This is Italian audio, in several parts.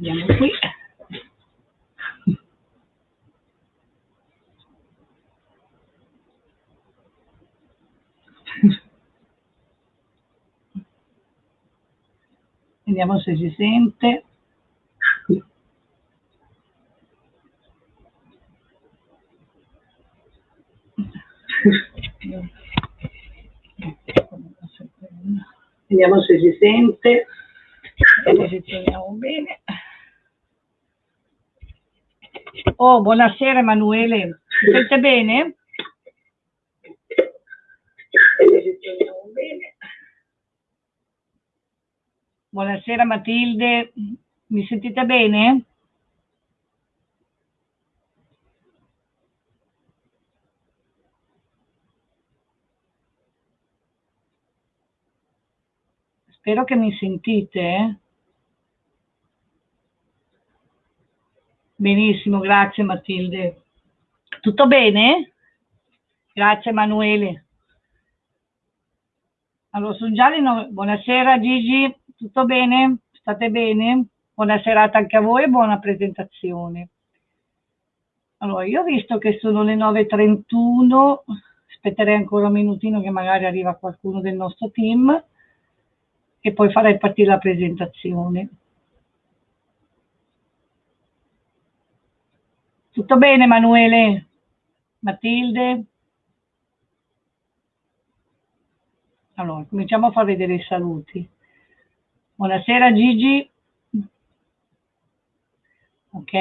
Andiamo qui. Vediamo se si sente. Vediamo se si sente. Posizioniamo bene. Oh, buonasera Emanuele. Si sente bene? Buonasera Matilde, mi sentite bene? Spero che mi sentite. Benissimo, grazie Matilde. Tutto bene? Grazie Emanuele. Allora, sono Gianni, buonasera Gigi, tutto bene? State bene? Buona serata anche a voi e buona presentazione. Allora, io ho visto che sono le 9.31, aspetterei ancora un minutino che magari arriva qualcuno del nostro team e poi farei partire la presentazione. Tutto bene Emanuele? Matilde? Allora, cominciamo a far vedere i saluti. Buonasera Gigi. Ok.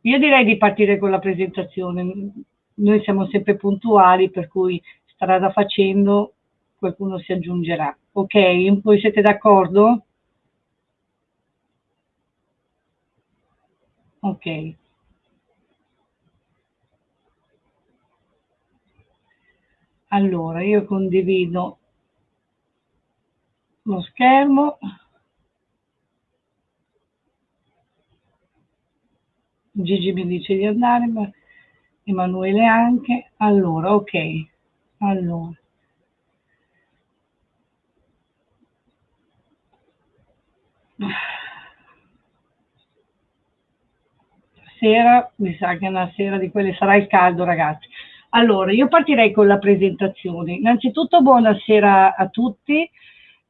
Io direi di partire con la presentazione. Noi siamo sempre puntuali, per cui strada facendo qualcuno si aggiungerà. Ok, voi siete d'accordo? Ok. Allora, io condivido lo schermo. Gigi mi dice di andare, ma Emanuele anche. Allora, ok. Allora. Sera, mi sa che è una sera di quelle sarà il caldo, ragazzi. Allora, io partirei con la presentazione. Innanzitutto buonasera a tutti,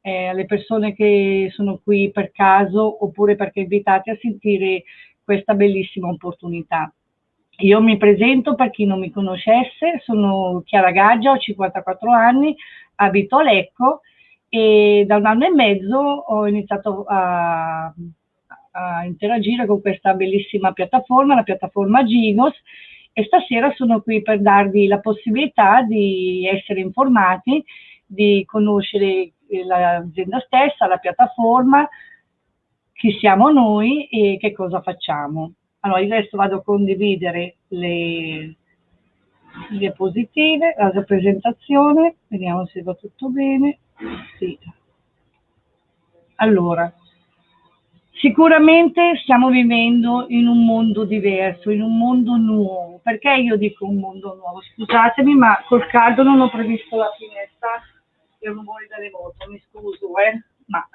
eh, alle persone che sono qui per caso oppure perché invitate a sentire questa bellissima opportunità. Io mi presento per chi non mi conoscesse, sono Chiara Gaggia, ho 54 anni, abito a Lecco e da un anno e mezzo ho iniziato a, a interagire con questa bellissima piattaforma, la piattaforma Ginos, e stasera sono qui per darvi la possibilità di essere informati, di conoscere l'azienda stessa, la piattaforma, chi siamo noi e che cosa facciamo. Allora, adesso vado a condividere le diapositive, la presentazione, vediamo se va tutto bene. Sì. Allora, Sicuramente stiamo vivendo in un mondo diverso, in un mondo nuovo. Perché io dico un mondo nuovo? Scusatemi, ma col caldo non ho previsto la finestra e rumore dalle moto, mi scuso, eh? Ma...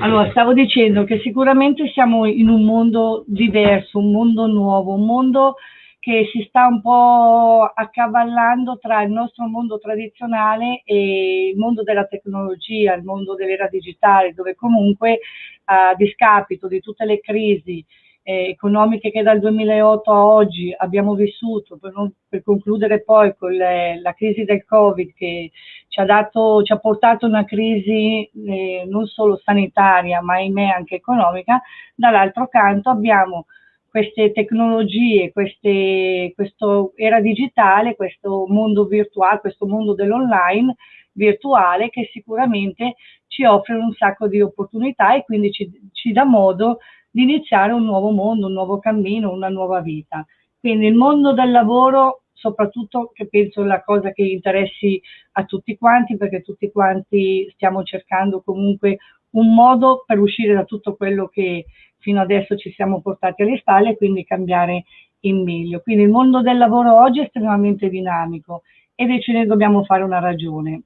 Allora, stavo dicendo che sicuramente siamo in un mondo diverso, un mondo nuovo, un mondo che si sta un po' accavallando tra il nostro mondo tradizionale e il mondo della tecnologia, il mondo dell'era digitale, dove comunque a discapito di tutte le crisi eh, economiche che dal 2008 a oggi abbiamo vissuto, per, non, per concludere poi con le, la crisi del Covid che ci ha, dato, ci ha portato una crisi eh, non solo sanitaria ma ahimè anche economica, dall'altro canto abbiamo queste tecnologie, queste, questo era digitale, questo mondo virtuale, questo mondo dell'online virtuale che sicuramente ci offre un sacco di opportunità e quindi ci, ci dà modo di iniziare un nuovo mondo, un nuovo cammino, una nuova vita. Quindi il mondo del lavoro, soprattutto che penso la cosa che interessi a tutti quanti, perché tutti quanti stiamo cercando comunque un modo per uscire da tutto quello che fino adesso ci siamo portati alle spalle e quindi cambiare in meglio. Quindi il mondo del lavoro oggi è estremamente dinamico e ce ne dobbiamo fare una ragione.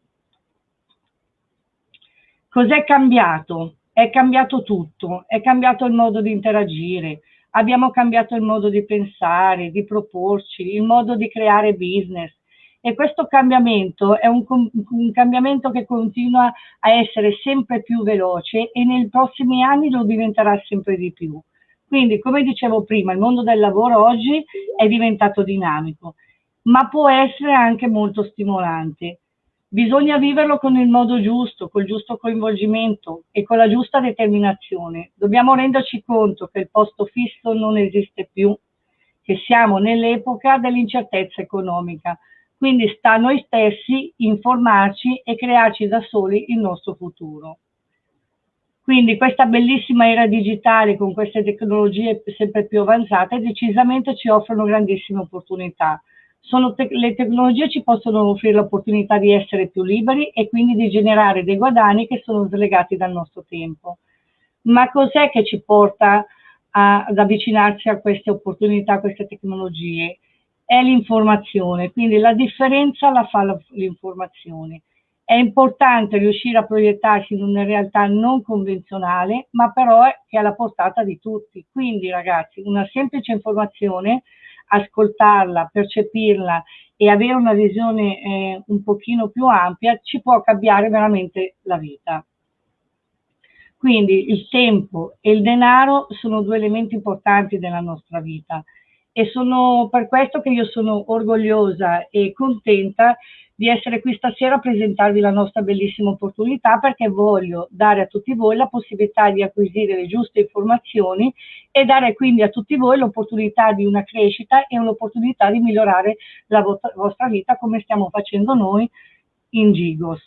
Cos'è cambiato? è cambiato tutto, è cambiato il modo di interagire, abbiamo cambiato il modo di pensare, di proporci, il modo di creare business. E questo cambiamento è un, un, cambiamento che continua a essere sempre più veloce e nei prossimi anni lo diventerà sempre di più. Quindi, come dicevo prima, il mondo del lavoro oggi è diventato dinamico, ma può essere anche molto stimolante. Bisogna viverlo con il modo giusto, col giusto coinvolgimento e con la giusta determinazione. Dobbiamo renderci conto che il posto fisso non esiste più, che siamo nell'epoca dell'incertezza economica. Quindi sta a noi stessi informarci e crearci da soli il nostro futuro. Quindi questa bellissima era digitale con queste tecnologie sempre più avanzate decisamente ci offrono grandissime opportunità te le tecnologie ci possono offrire l'opportunità di essere più liberi e quindi di generare dei guadagni che sono slegati dal nostro tempo. Ma cos'è che ci porta a, ad avvicinarci a queste opportunità, a queste tecnologie? È l'informazione, quindi la differenza la fa l'informazione. È importante riuscire a proiettarsi in una realtà non convenzionale, ma però che è alla portata di tutti. Quindi ragazzi, una semplice informazione ascoltarla, percepirla e avere una visione eh, un pochino più ampia ci può cambiare veramente la vita. Quindi il tempo e il denaro sono due elementi importanti della nostra vita e sono per questo che io sono orgogliosa e contenta di essere qui stasera a presentarvi la nostra bellissima opportunità perché voglio dare a tutti voi la possibilità di acquisire le giuste informazioni e dare quindi a tutti voi l'opportunità di una crescita e l'opportunità di migliorare la vostra vita come stiamo facendo noi in Gigos.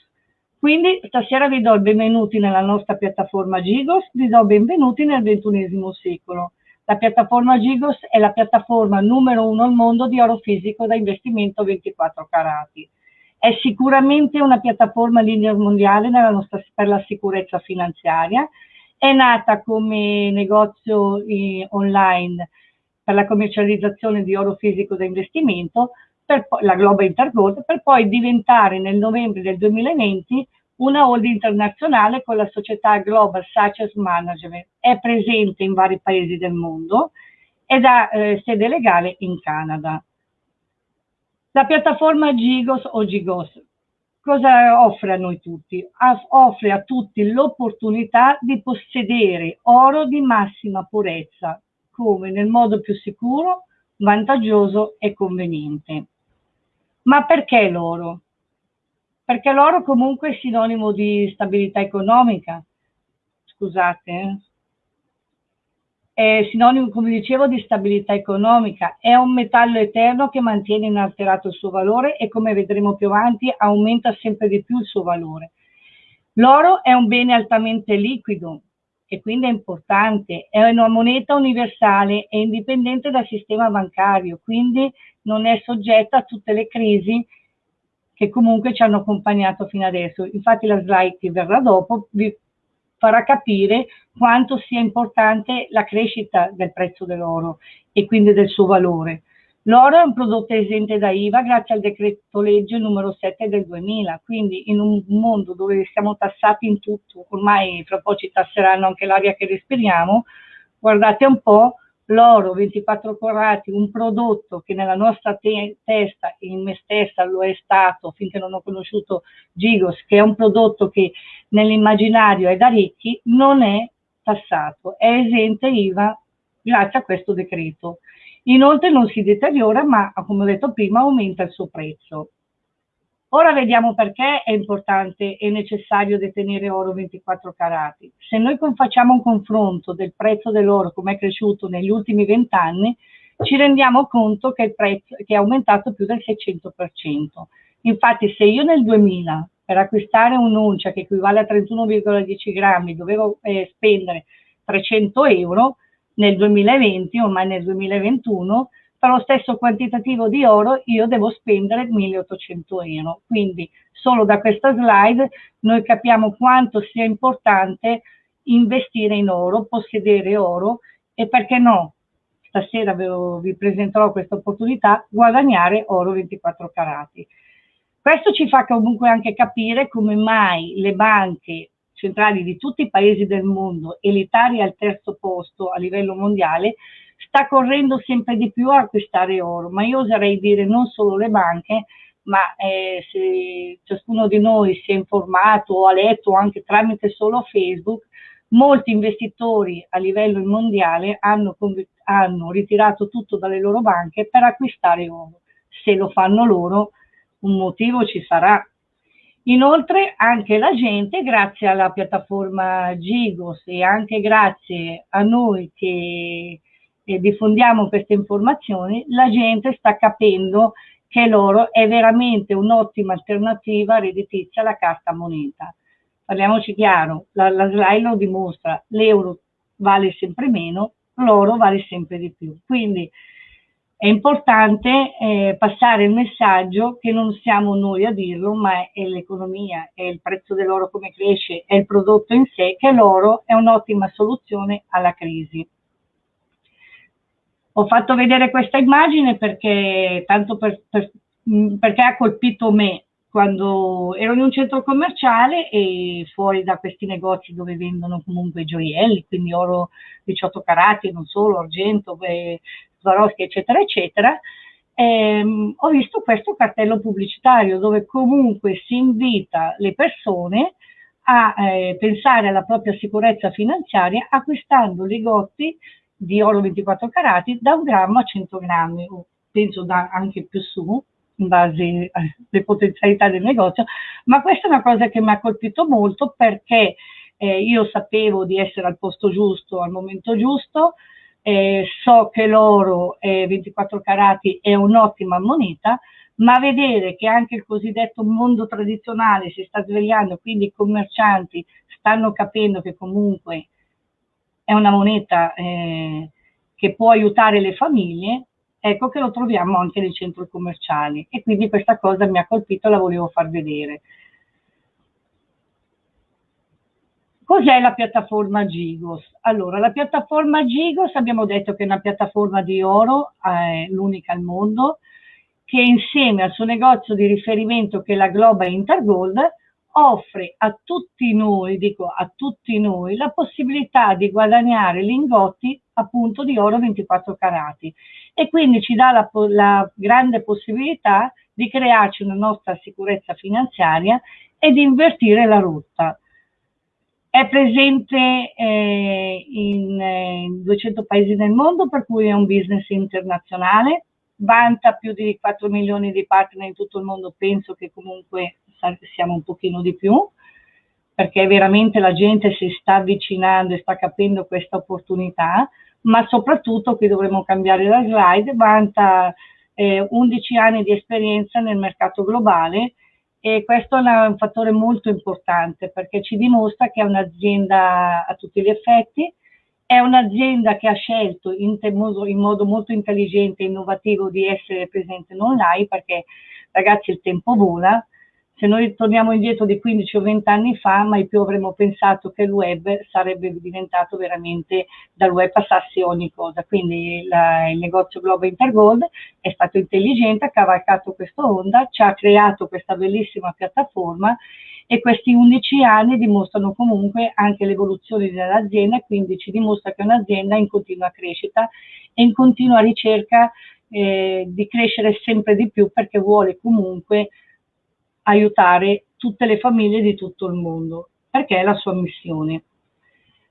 Quindi stasera vi do il benvenuti nella nostra piattaforma Gigos, vi do benvenuti nel ventunesimo secolo. La piattaforma Gigos è la piattaforma numero uno al mondo di oro fisico da investimento 24 carati. È sicuramente una piattaforma leader mondiale nostra, per la sicurezza finanziaria. È nata come negozio eh, online per la commercializzazione di oro fisico da investimento, per la Global Intergold, per poi diventare nel novembre del 2020 una holding internazionale con la società Global Success Management. È presente in vari paesi del mondo ed ha eh, sede legale in Canada. La piattaforma Gigos o Gigos cosa offre a noi tutti? Offre a tutti l'opportunità di possedere oro di massima purezza, come nel modo più sicuro, vantaggioso e conveniente. Ma perché l'oro? Perché l'oro comunque è sinonimo di stabilità economica. Scusate, eh? è sinonimo, come dicevo, di stabilità economica, è un metallo eterno che mantiene inalterato il suo valore e come vedremo più avanti aumenta sempre di più il suo valore. L'oro è un bene altamente liquido e quindi è importante, è una moneta universale e indipendente dal sistema bancario, quindi non è soggetta a tutte le crisi che comunque ci hanno accompagnato fino adesso. Infatti la slide che verrà dopo vi farà capire quanto sia importante la crescita del prezzo dell'oro e quindi del suo valore. L'oro è un prodotto esente da IVA grazie al decreto legge numero 7 del 2000, quindi in un mondo dove siamo tassati in tutto, ormai fra poco ci tasseranno anche l'aria che respiriamo, guardate un po', l'oro 24 carati, un prodotto che nella nostra te testa, in me stessa lo è stato finché non ho conosciuto Gigos, che è un prodotto che nell'immaginario è da ricchi, non è tassato, è esente IVA grazie a questo decreto. Inoltre non si deteriora, ma come ho detto prima aumenta il suo prezzo. Ora vediamo perché è importante e necessario detenere oro 24 carati. Se noi facciamo un confronto del prezzo dell'oro come è cresciuto negli ultimi 20 anni, ci rendiamo conto che, il prezzo, che è aumentato più del 600%. Infatti se io nel 2000 per acquistare un'uncia che equivale a 31,10 grammi dovevo eh, spendere 300 euro, nel 2020, ormai nel 2021, per lo stesso quantitativo di oro io devo spendere 1800 euro. Quindi solo da questa slide noi capiamo quanto sia importante investire in oro, possedere oro e perché no, stasera vi presenterò questa opportunità, guadagnare oro 24 carati. Questo ci fa comunque anche capire come mai le banche centrali di tutti i paesi del mondo e l'Italia al terzo posto a livello mondiale, sta correndo sempre di più a acquistare oro, ma io oserei dire non solo le banche, ma eh, se ciascuno di noi si è informato o ha letto anche tramite solo Facebook, molti investitori a livello mondiale hanno, hanno ritirato tutto dalle loro banche per acquistare oro. Se lo fanno loro, un motivo ci sarà. Inoltre anche la gente, grazie alla piattaforma Gigos e anche grazie a noi che eh, diffondiamo queste informazioni, la gente sta capendo che l'oro è veramente un'ottima alternativa redditizia alla carta moneta. Parliamoci chiaro, la, la slide lo dimostra, l'euro vale sempre meno, l'oro vale sempre di più. Quindi è importante eh, passare il messaggio che non siamo noi a dirlo, ma è l'economia, è il prezzo dell'oro come cresce, è il prodotto in sé, che l'oro è un'ottima soluzione alla crisi. Ho fatto vedere questa immagine perché, tanto per, per, perché ha colpito me quando ero in un centro commerciale e fuori da questi negozi dove vendono comunque gioielli, quindi oro 18 carati, non solo, argento, Swarovski, eccetera, eccetera, ehm, ho visto questo cartello pubblicitario dove comunque si invita le persone a eh, pensare alla propria sicurezza finanziaria acquistando ligotti di oro 24 carati da un grammo a 100 grammi, o penso da anche più su, in base alle potenzialità del negozio, ma questa è una cosa che mi ha colpito molto perché eh, io sapevo di essere al posto giusto al momento giusto, eh, so che l'oro eh, 24 carati è un'ottima moneta, ma vedere che anche il cosiddetto mondo tradizionale si sta svegliando, quindi i commercianti stanno capendo che comunque è una moneta eh, che può aiutare le famiglie, ecco che lo troviamo anche nei centri commerciali e quindi questa cosa mi ha colpito e la volevo far vedere. Cos'è la piattaforma Gigos? Allora, la piattaforma Gigos abbiamo detto che è una piattaforma di oro, eh, l'unica al mondo, che insieme al suo negozio di riferimento che è la Global Intergold offre a tutti noi, dico a tutti noi, la possibilità di guadagnare lingotti appunto di oro 24 carati e quindi ci dà la, la grande possibilità di crearci una nostra sicurezza finanziaria e di invertire la rotta. È presente eh, in, eh, in 200 paesi del mondo, per cui è un business internazionale, vanta più di 4 milioni di partner in tutto il mondo, penso che comunque siamo un pochino di più, perché veramente la gente si sta avvicinando e sta capendo questa opportunità, ma soprattutto, qui dovremmo cambiare la slide, vanta eh, 11 anni di esperienza nel mercato globale e questo è un fattore molto importante perché ci dimostra che è un'azienda a tutti gli effetti, è un'azienda che ha scelto in, in, modo molto intelligente e innovativo di essere presente in online perché ragazzi il tempo vola, se noi torniamo indietro di 15 o 20 anni fa, mai più avremmo pensato che il web sarebbe diventato veramente, dal web passasse ogni cosa. Quindi la, il negozio Global Intergold è stato intelligente, ha cavalcato questa onda, ci ha creato questa bellissima piattaforma e questi 11 anni dimostrano comunque anche l'evoluzione dell'azienda, quindi ci dimostra che è un'azienda in continua crescita e in continua ricerca eh, di crescere sempre di più perché vuole comunque aiutare tutte le famiglie di tutto il mondo, perché è la sua missione.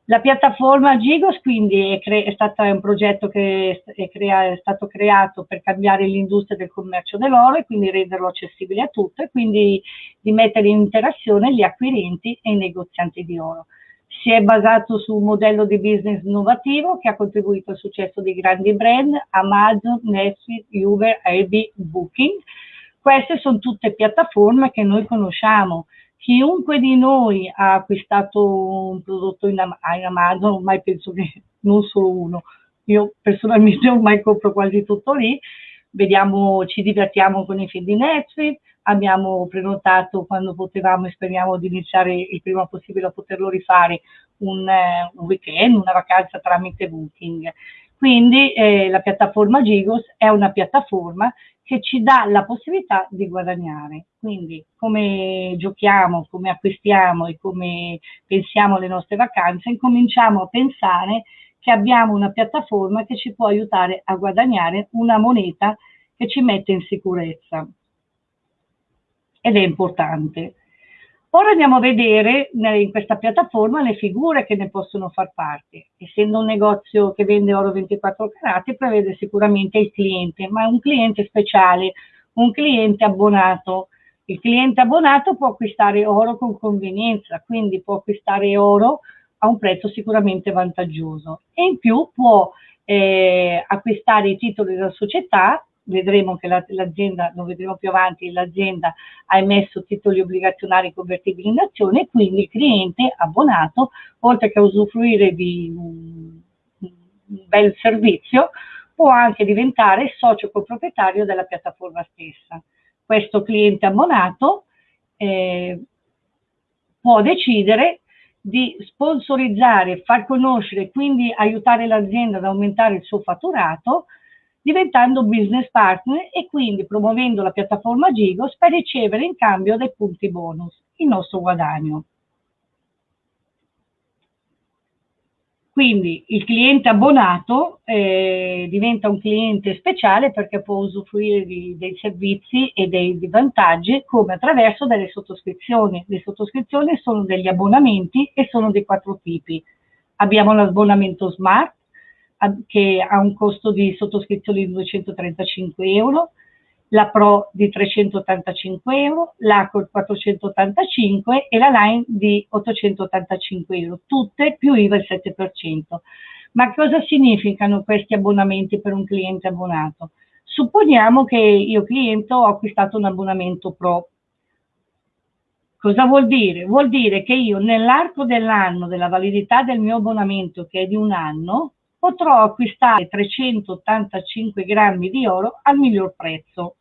La piattaforma Gigos quindi è, è stato un progetto che è, crea è, stato creato per cambiare l'industria del commercio dell'oro e quindi renderlo accessibile a tutti e quindi di mettere in interazione gli acquirenti e i negozianti di oro. Si è basato su un modello di business innovativo che ha contribuito al successo di grandi brand Amazon, Netflix, Uber, Airbnb, Booking, queste sono tutte piattaforme che noi conosciamo. Chiunque di noi ha acquistato un prodotto in, Amazon, ormai penso che non solo uno, io personalmente ormai compro quasi tutto lì, vediamo, ci divertiamo con i film di Netflix, abbiamo prenotato quando potevamo e speriamo di iniziare il prima possibile a poterlo rifare un, un weekend, una vacanza tramite Booking. Quindi eh, la piattaforma Gigos è una piattaforma che ci dà la possibilità di guadagnare. Quindi come giochiamo, come acquistiamo e come pensiamo alle nostre vacanze, incominciamo a pensare che abbiamo una piattaforma che ci può aiutare a guadagnare una moneta che ci mette in sicurezza. Ed è importante. Ora andiamo a vedere in questa piattaforma le figure che ne possono far parte. Essendo un negozio che vende oro 24 carati, prevede sicuramente il cliente, ma è un cliente speciale, un cliente abbonato. Il cliente abbonato può acquistare oro con convenienza, quindi può acquistare oro a un prezzo sicuramente vantaggioso e in più può eh, acquistare i titoli della società vedremo che l'azienda, lo vedremo più avanti, l'azienda ha emesso titoli obbligazionari convertibili in azione e quindi il cliente abbonato, oltre che a usufruire di un, un bel servizio, può anche diventare socio coproprietario della piattaforma stessa. Questo cliente abbonato eh, può decidere di sponsorizzare, far conoscere quindi aiutare l'azienda ad aumentare il suo fatturato diventando business partner e quindi promuovendo la piattaforma Gigos per ricevere in cambio dei punti bonus, il nostro guadagno. Quindi il cliente abbonato eh, diventa un cliente speciale perché può usufruire di, dei servizi e dei, dei, vantaggi come attraverso delle sottoscrizioni. Le sottoscrizioni sono degli abbonamenti e sono di quattro tipi. Abbiamo l'abbonamento smart, che ha un costo di sottoscrizione di 235 euro, la Pro di 385 euro, l'Accord 485 e la Line di 885 euro, tutte più IVA il 7%. Ma cosa significano questi abbonamenti per un cliente abbonato? Supponiamo che io cliente ho acquistato un abbonamento Pro. Cosa vuol dire? Vuol dire che io nell'arco dell'anno della validità del mio abbonamento, che è di un anno, potrò acquistare 385 grammi di oro al miglior prezzo.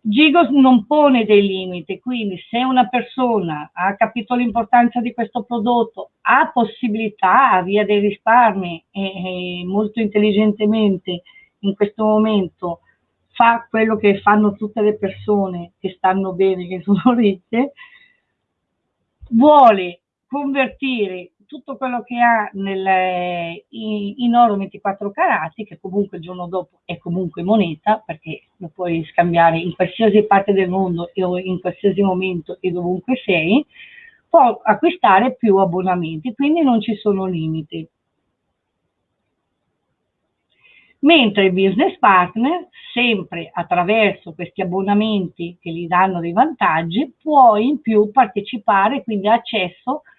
Gigos non pone dei limiti, quindi se una persona ha capito l'importanza di questo prodotto, ha possibilità via dei risparmi e, molto intelligentemente in questo momento fa quello che fanno tutte le persone che stanno bene, che sono ricche, vuole convertire tutto quello che ha nel, in, in, oro 24 carati, che comunque il giorno dopo è comunque moneta, perché lo puoi scambiare in qualsiasi parte del mondo e in qualsiasi momento e dovunque sei, può acquistare più abbonamenti, quindi non ci sono limiti. Mentre il business partner, sempre attraverso questi abbonamenti che gli danno dei vantaggi, può in più partecipare, quindi accesso a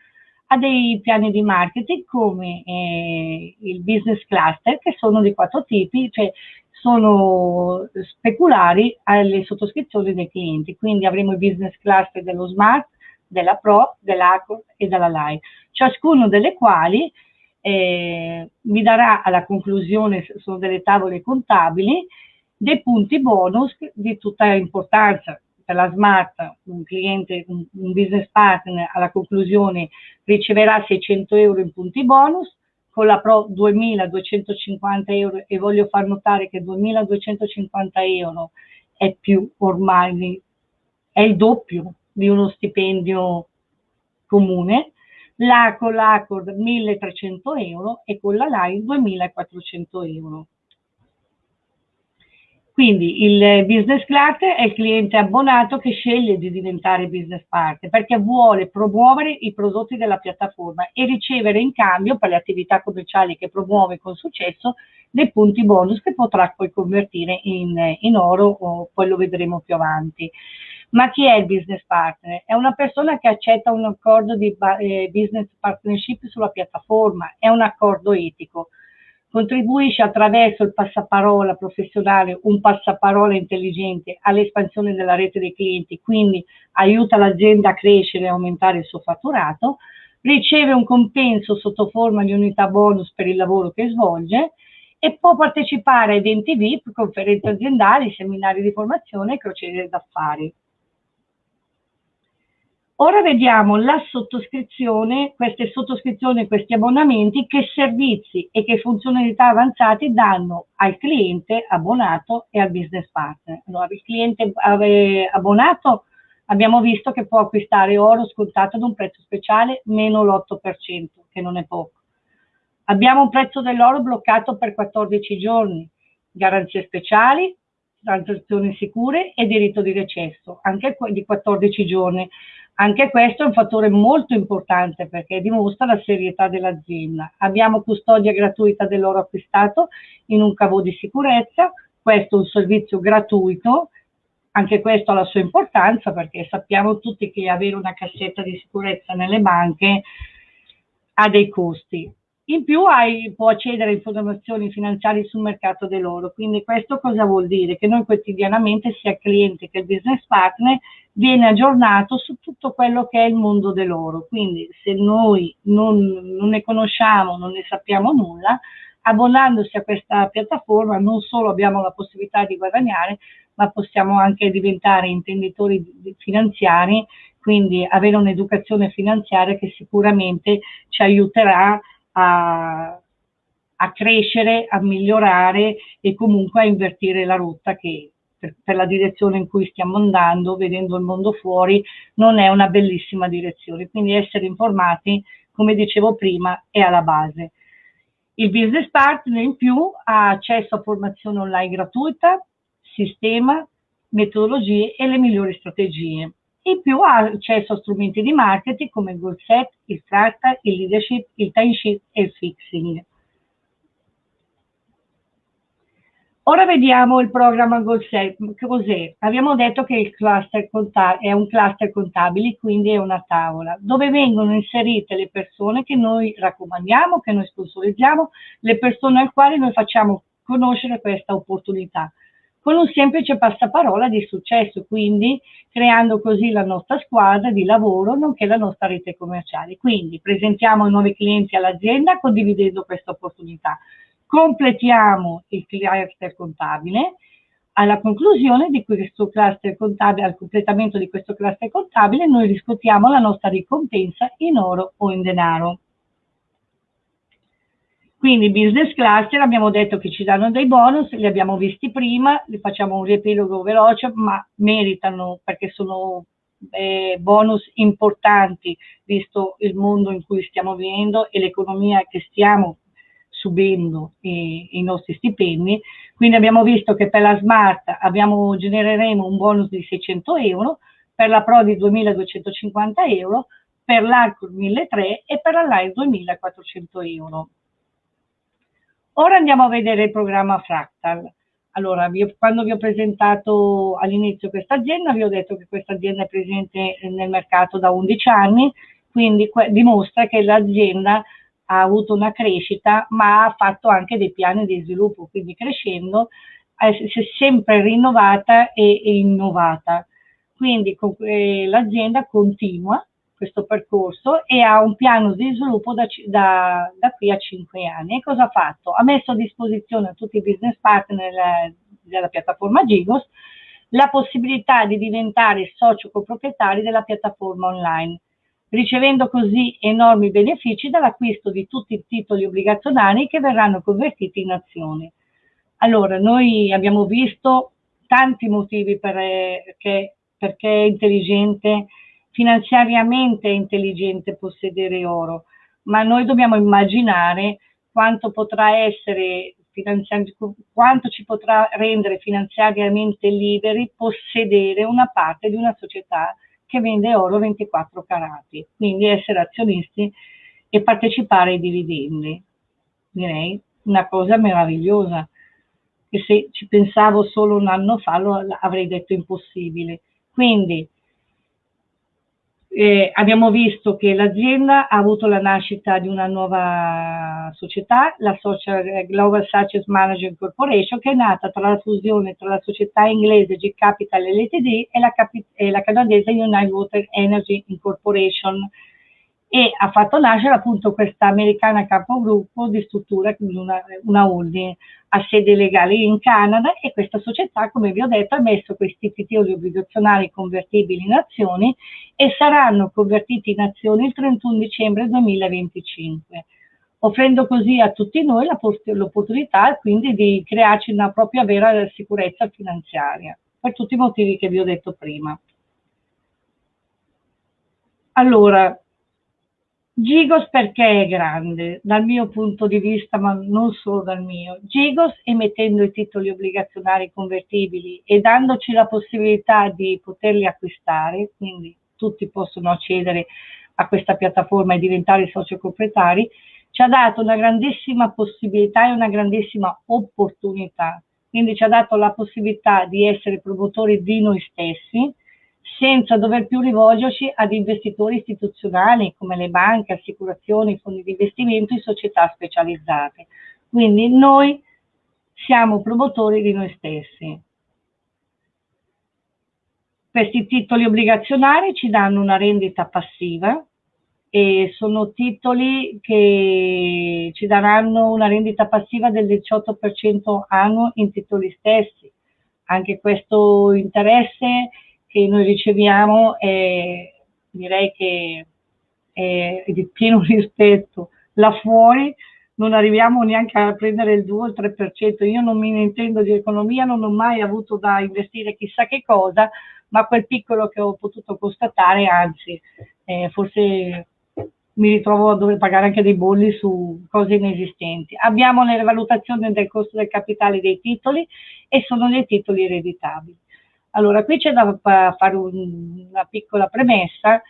ha dei piani di marketing come eh, il business cluster che sono di quattro tipi, cioè sono speculari alle sottoscrizioni dei clienti. Quindi avremo il business cluster dello Smart, della Pro, dell'Accord e della Live, ciascuno delle quali eh, mi darà alla conclusione, sono delle tavole contabili, dei punti bonus di tutta importanza, la Smart un cliente, un, un business partner alla conclusione riceverà 600 euro in punti bonus, con la Pro 2250 euro e voglio far notare che 2250 euro è più ormai, è il doppio di uno stipendio comune, la con l'Accord 1300 euro e con la Line 2400 euro. Quindi il business cluster è il cliente abbonato che sceglie di diventare business partner perché vuole promuovere i prodotti della piattaforma e ricevere in cambio per le attività commerciali che promuove con successo dei punti bonus che potrà poi convertire in, in oro o poi lo vedremo più avanti. Ma chi è il business partner? È una persona che accetta un accordo di eh, business partnership sulla piattaforma, è un accordo etico contribuisce attraverso il passaparola professionale, un passaparola intelligente all'espansione della rete dei clienti, quindi aiuta l'azienda a crescere e aumentare il suo fatturato, riceve un compenso sotto forma di unità bonus per il lavoro che svolge e può partecipare a eventi VIP, conferenze aziendali, seminari di formazione e crociere d'affari. Ora vediamo la sottoscrizione, queste sottoscrizioni, questi abbonamenti, che servizi e che funzionalità avanzate danno al cliente abbonato e al business partner. Allora, il cliente abbonato abbiamo visto che può acquistare oro scontato ad un prezzo speciale meno l'8%, che non è poco. Abbiamo un prezzo dell'oro bloccato per 14 giorni, garanzie speciali, transazioni sicure e diritto di recesso, anche di 14 giorni. Anche questo è un fattore molto importante perché dimostra la serietà dell'azienda. Abbiamo custodia gratuita dell'oro acquistato in un cavo di sicurezza, questo è un servizio gratuito, anche questo ha la sua importanza perché sappiamo tutti che avere una cassetta di sicurezza nelle banche ha dei costi. In più hai, può accedere a informazioni finanziarie sul mercato dell'oro, quindi questo cosa vuol dire? Che noi quotidianamente, sia il cliente che il business partner, viene aggiornato su tutto quello che è il mondo dell'oro. Quindi se noi non, non ne conosciamo, non ne sappiamo nulla, abbonandosi a questa piattaforma non solo abbiamo la possibilità di guadagnare, ma possiamo anche diventare intenditori finanziari, quindi avere un'educazione finanziaria che sicuramente ci aiuterà a, a crescere, a migliorare e comunque a invertire la rotta che per, per, la direzione in cui stiamo andando, vedendo il mondo fuori, non è una bellissima direzione. Quindi essere informati, come dicevo prima, è alla base. Il business partner in più ha accesso a formazione online gratuita, sistema, metodologie e le migliori strategie in più ha accesso a strumenti di marketing come il goal set, il fractal, il leadership, il timesheet e il fixing. Ora vediamo il programma Goal Set. Cos'è? Abbiamo detto che il cluster è un cluster contabile, quindi è una tavola, dove vengono inserite le persone che noi raccomandiamo, che noi sponsorizziamo, le persone al quali noi facciamo conoscere questa opportunità con un semplice passaparola di successo, quindi creando così la nostra squadra di lavoro nonché la nostra rete commerciale. Quindi presentiamo i nuovi clienti all'azienda condividendo questa opportunità. Completiamo il cluster contabile. Alla conclusione di questo cluster contabile, al completamento di questo cluster contabile, noi riscuotiamo la nostra ricompensa in oro o in denaro. Quindi business cluster abbiamo detto che ci danno dei bonus, li abbiamo visti prima, li facciamo un riepilogo veloce, ma meritano perché sono eh, bonus importanti visto il mondo in cui stiamo vivendo e l'economia che stiamo subendo e, i nostri stipendi. Quindi abbiamo visto che per la Smart abbiamo, genereremo un bonus di 600 euro, per la Pro di 2250 euro, per l'Arco 1300 e per la Live 2400 euro. Ora andiamo a vedere il programma Fractal. Allora, vi quando vi ho presentato all'inizio questa azienda, vi ho detto che questa azienda è presente nel mercato da 11 anni, quindi dimostra che l'azienda ha avuto una crescita, ma ha fatto anche dei piani di sviluppo, quindi crescendo eh, si è sempre rinnovata e, e innovata. Quindi eh, l'azienda continua questo percorso e ha un piano di sviluppo da, da, da, qui a 5 anni. E cosa ha fatto? Ha messo a disposizione a tutti i business partner della, della piattaforma Gigos la possibilità di diventare socio coproprietari della piattaforma online, ricevendo così enormi benefici dall'acquisto di tutti i titoli obbligazionari che verranno convertiti in azioni. Allora, noi abbiamo visto tanti motivi per, che, perché è intelligente finanziariamente è intelligente possedere oro, ma noi dobbiamo immaginare quanto potrà essere quanto ci potrà rendere finanziariamente liberi possedere una parte di una società che vende oro 24 carati, quindi essere azionisti e partecipare ai dividendi. Direi una cosa meravigliosa, che se ci pensavo solo un anno fa lo avrei detto impossibile. Quindi eh, abbiamo visto che l'azienda ha avuto la nascita di una nuova società, la Social, eh, Global Success Management Corporation, che è nata tra la fusione tra la società inglese G Capital LTD e la, e la canadese United Water Energy Incorporation. E ha fatto nascere appunto questa americana capogruppo di struttura, una, una holding a sede legale in Canada e questa società, come vi ho detto, ha messo questi titoli obbligazionari convertibili in azioni e saranno convertiti in azioni il 31 dicembre 2025, offrendo così a tutti noi l'opportunità quindi di crearci una propria vera sicurezza finanziaria, per tutti i motivi che vi ho detto prima. Allora, Gigos perché è grande, dal mio punto di vista, ma non solo dal mio. Gigos emettendo i titoli obbligazionari convertibili e dandoci la possibilità di poterli acquistare, quindi tutti possono accedere a questa piattaforma e diventare soci proprietari, ci ha dato una grandissima possibilità e una grandissima opportunità. Quindi ci ha dato la possibilità di essere promotori di noi stessi, senza dover più rivolgerci ad investitori istituzionali come le banche, assicurazioni, fondi di investimento e società specializzate. Quindi noi siamo promotori di noi stessi. Questi titoli obbligazionari ci danno una rendita passiva e sono titoli che ci daranno una rendita passiva del 18% annuo in titoli stessi. Anche questo interesse che noi riceviamo è, direi che è di pieno rispetto. Là fuori non arriviamo neanche a prendere il 2 o il 3%. Io non mi intendo di economia, non ho mai avuto da investire chissà che cosa, ma quel piccolo che ho potuto constatare, anzi, eh, forse mi ritrovo a dover pagare anche dei bolli su cose inesistenti. Abbiamo le valutazioni del costo del capitale dei titoli e sono dei titoli ereditabili. Allora, qui c'è da fare un, una piccola premessa.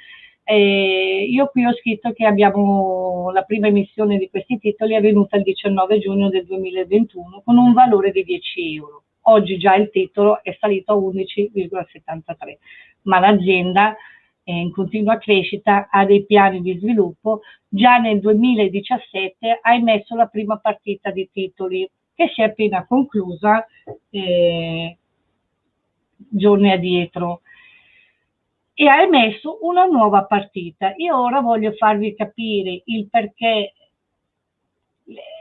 Eh, io qui ho scritto che abbiamo la prima emissione di questi titoli è avvenuta il 19 giugno del 2021 con un valore di 10 euro. Oggi già il titolo è salito a 11,73, ma l'azienda è in continua crescita, ha dei piani di sviluppo. Già nel 2017 ha emesso la prima partita di titoli che si è appena conclusa. Eh, giorni addietro e ha emesso una nuova partita. Io ora voglio farvi capire il perché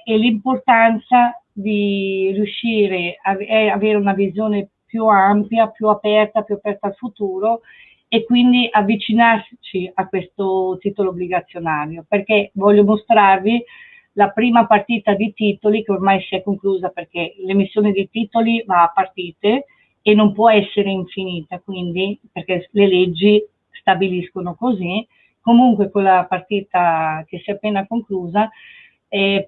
e l'importanza di riuscire a avere una visione più ampia, più aperta, più aperta al futuro e quindi avvicinarci a questo titolo obbligazionario, perché voglio mostrarvi la prima partita di titoli che ormai si è conclusa perché l'emissione di titoli va a partite e non può essere infinita, quindi perché le leggi stabiliscono così. Comunque con la partita che si è appena conclusa,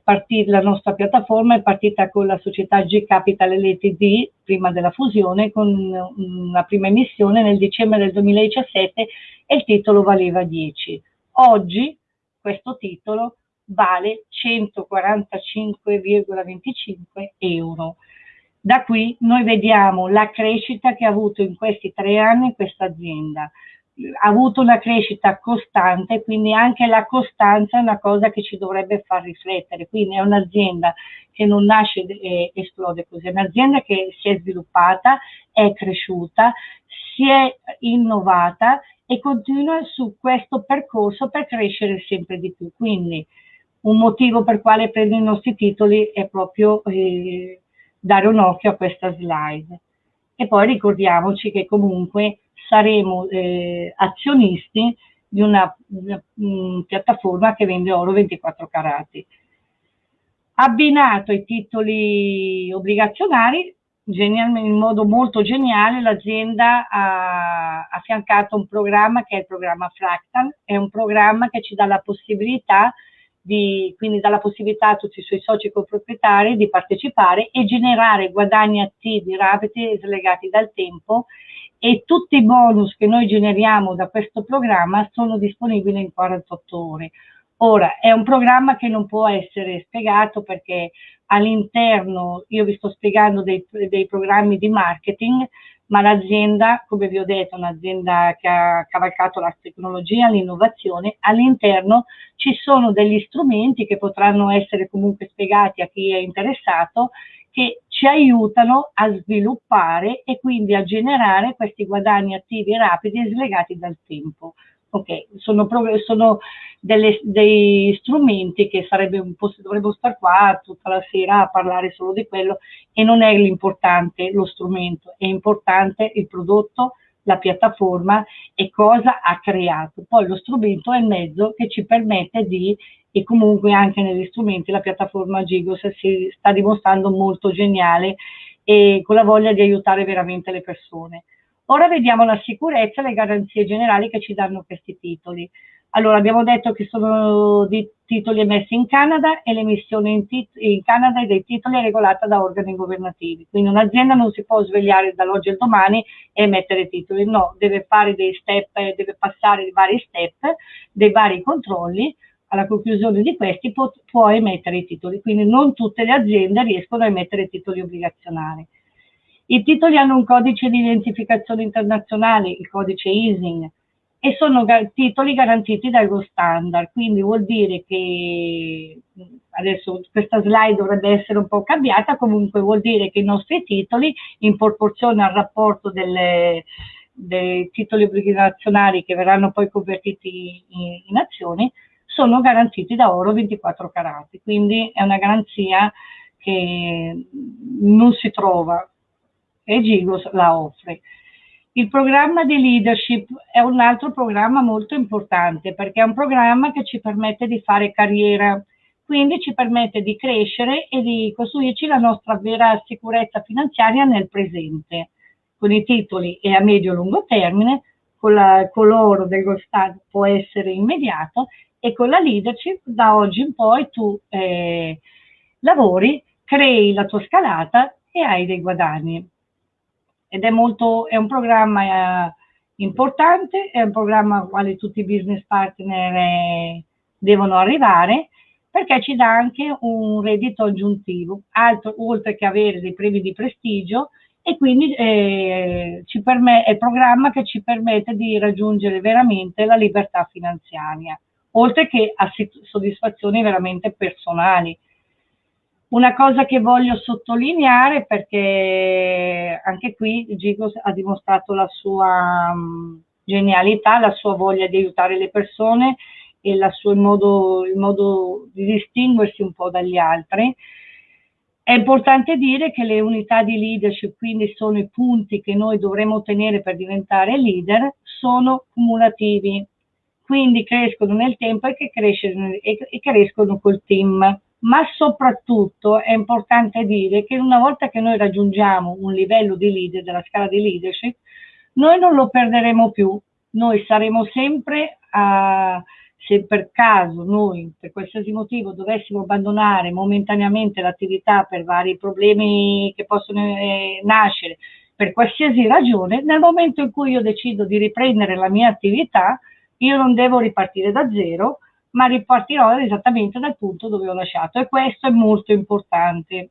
partita, la nostra piattaforma è partita con la società G Capital LTD prima della fusione con una prima emissione nel dicembre del 2017 e il titolo valeva 10. Oggi questo titolo vale 145,25 euro. Da qui noi vediamo la crescita che ha avuto in questi tre anni questa azienda. Ha avuto una crescita costante, quindi anche la costanza è una cosa che ci dovrebbe far riflettere. Quindi è un'azienda che non nasce e esplode così, è un'azienda che si è sviluppata, è cresciuta, si è innovata e continua su questo percorso per crescere sempre di più. Quindi un motivo per quale prendo i nostri titoli è proprio eh, dare un occhio a questa slide. E poi ricordiamoci che comunque saremo eh, azionisti di una, una, una, piattaforma che vende oro 24 carati. Abbinato ai titoli obbligazionari, in modo molto geniale, l'azienda ha affiancato un programma che è il programma Fractal, è un programma che ci dà la possibilità di, quindi dà la possibilità a tutti i suoi soci coproprietari di partecipare e generare guadagni attivi rapidi e slegati dal tempo e tutti i bonus che noi generiamo da questo programma sono disponibili in 48 ore. Ora, è un programma che non può essere spiegato perché all'interno, io vi sto spiegando dei, dei programmi di marketing, ma l'azienda, come vi ho detto, è un'azienda che ha cavalcato la tecnologia, l'innovazione, all'interno ci sono degli strumenti che potranno essere comunque spiegati a chi è interessato, che ci aiutano a sviluppare e quindi a generare questi guadagni attivi rapidi e slegati dal tempo. Ok, sono, sono delle, dei strumenti che sarebbe un po', dovrebbero stare qua tutta la sera a parlare solo di quello e non è l'importante lo strumento, è importante il prodotto, la piattaforma e cosa ha creato. Poi lo strumento è il mezzo che ci permette di, e comunque anche negli strumenti la piattaforma Gigos si sta dimostrando molto geniale e con la voglia di aiutare veramente le persone. Ora vediamo la sicurezza e le garanzie generali che ci danno questi titoli. Allora, abbiamo detto che sono di titoli emessi in Canada e l'emissione in, in, Canada dei titoli è regolata da organi governativi. Quindi un'azienda non si può svegliare dall'oggi al domani e emettere titoli, no, deve fare dei step, deve passare dei vari step, dei vari controlli. Alla conclusione di questi può, può emettere i titoli. Quindi non tutte le aziende riescono a emettere titoli obbligazionari. I titoli hanno un codice di identificazione internazionale, il codice ISIN, e sono titoli garantiti dallo standard, quindi vuol dire che adesso questa slide dovrebbe essere un po' cambiata, comunque vuol dire che i nostri titoli in proporzione al rapporto delle, dei titoli obbligazionari che verranno poi convertiti in, in azioni sono garantiti da oro 24 carati, quindi è una garanzia che non si trova e Gigos la offre. Il programma di leadership è un altro programma molto importante perché è un programma che ci permette di fare carriera, quindi ci permette di crescere e di costruirci la nostra vera sicurezza finanziaria nel presente, con i titoli e a medio-lungo termine, con, la, con l'oro dello Stato può essere immediato e con la leadership da oggi in poi tu eh, lavori, crei la tua scalata e hai dei guadagni ed è, molto, è un programma eh, importante, è un programma al quale tutti i business partner eh, devono arrivare perché ci dà anche un reddito aggiuntivo, altro, oltre che avere dei premi di prestigio e quindi eh, è il programma che ci permette di raggiungere veramente la libertà finanziaria, oltre che a soddisfazioni veramente personali una cosa che voglio sottolineare perché anche qui Gigos ha dimostrato la sua um, genialità, la sua voglia di aiutare le persone e la sua, il, modo, il modo di distinguersi un po' dagli altri. È importante dire che le unità di leadership, quindi sono i punti che noi dovremo ottenere per diventare leader, sono cumulativi, quindi crescono nel tempo e, che crescono, e crescono col team ma soprattutto è importante dire che una volta che noi raggiungiamo un livello di leader, della scala di leadership, noi non lo perderemo più, noi saremo sempre a, se per caso noi per qualsiasi motivo dovessimo abbandonare momentaneamente l'attività per vari problemi che possono eh, nascere, per qualsiasi ragione, nel momento in cui io decido di riprendere la mia attività, io non devo ripartire da zero, ma ripartirò esattamente dal punto dove ho lasciato e questo è molto importante.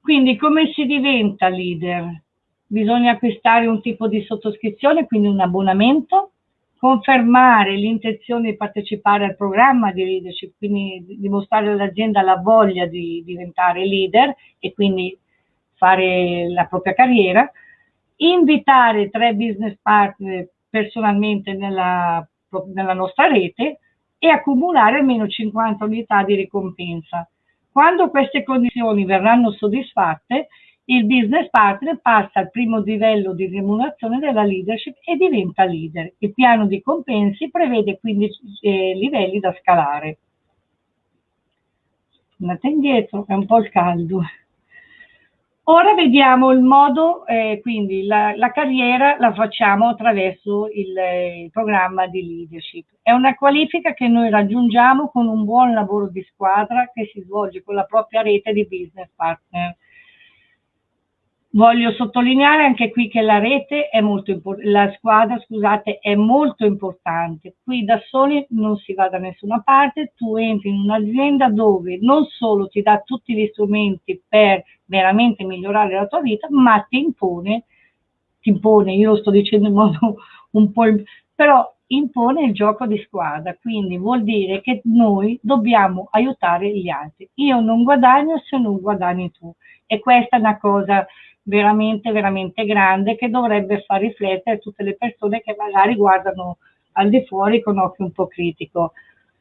Quindi come si diventa leader? Bisogna acquistare un tipo di sottoscrizione, quindi un abbonamento, confermare l'intenzione di partecipare al programma di leadership, quindi dimostrare all'azienda la voglia di diventare leader e quindi fare la propria carriera, invitare tre business partner personalmente nella nella nostra rete e accumulare almeno 50 unità di ricompensa. Quando queste condizioni verranno soddisfatte, il business partner passa al primo livello di remunerazione della leadership e diventa leader. Il piano di compensi prevede 15 eh, livelli da scalare. Andate indietro, è un po' il caldo. Ora vediamo il modo, eh, quindi la, la, carriera la facciamo attraverso il, eh, il, programma di leadership. È una qualifica che noi raggiungiamo con un buon lavoro di squadra che si svolge con la propria rete di business partner. Voglio sottolineare anche qui che la rete è molto importante, la squadra, scusate, è molto importante. Qui da soli non si va da nessuna parte, tu entri in un'azienda dove non solo ti dà tutti gli strumenti per veramente migliorare la tua vita, ma ti impone, ti impone, io lo sto dicendo in modo un po', però impone il gioco di squadra, quindi vuol dire che noi dobbiamo aiutare gli altri. Io non guadagno se non guadagni tu e questa è una cosa veramente, veramente grande che dovrebbe far riflettere tutte le persone che magari guardano al di fuori con occhio un po' critico.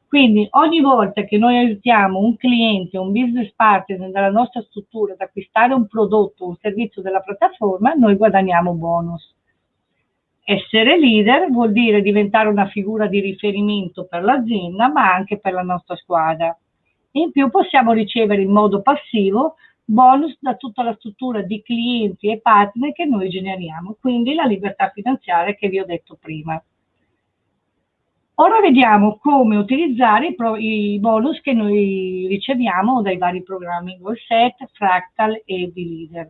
Quindi ogni volta che noi aiutiamo un cliente, un business partner della nostra struttura ad acquistare un prodotto, un servizio della piattaforma, noi guadagniamo bonus. Essere leader vuol dire diventare una figura di riferimento per l'azienda, ma anche per la nostra squadra. In più possiamo ricevere in modo passivo bonus da tutta la struttura di clienti e partner che noi generiamo, quindi la libertà finanziaria che vi ho detto prima. Ora vediamo come utilizzare i, pro, i bonus che noi riceviamo dai vari programmi Goalset, Fractal e D-Leader.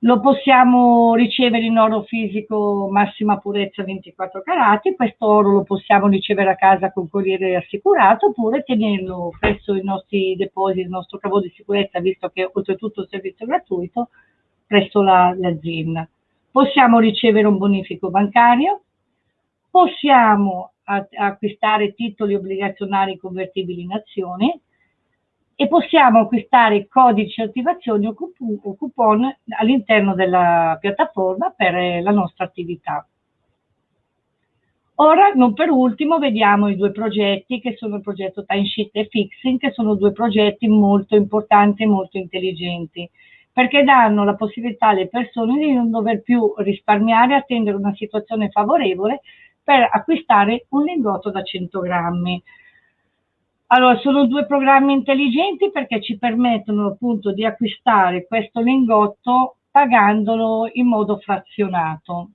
Lo possiamo ricevere in oro fisico massima purezza 24 carati, questo oro lo possiamo ricevere a casa con corriere assicurato oppure tenerlo presso i nostri depositi, il nostro cavo di sicurezza, visto che oltretutto è un servizio gratuito, presso l'azienda. La, possiamo ricevere un bonifico bancario, possiamo acquistare titoli obbligazionari convertibili in azioni, e possiamo acquistare codici attivazioni o coupon all'interno della piattaforma per eh, la nostra attività. Ora, non per ultimo, vediamo i due progetti che sono il progetto Timesheet e Fixing, che sono due progetti molto importanti e molto intelligenti, perché danno la possibilità alle persone di non dover più risparmiare attendere una situazione favorevole per acquistare un lingotto da 100 grammi. Allora, sono due programmi intelligenti perché ci permettono appunto di acquistare questo lingotto pagandolo in modo frazionato.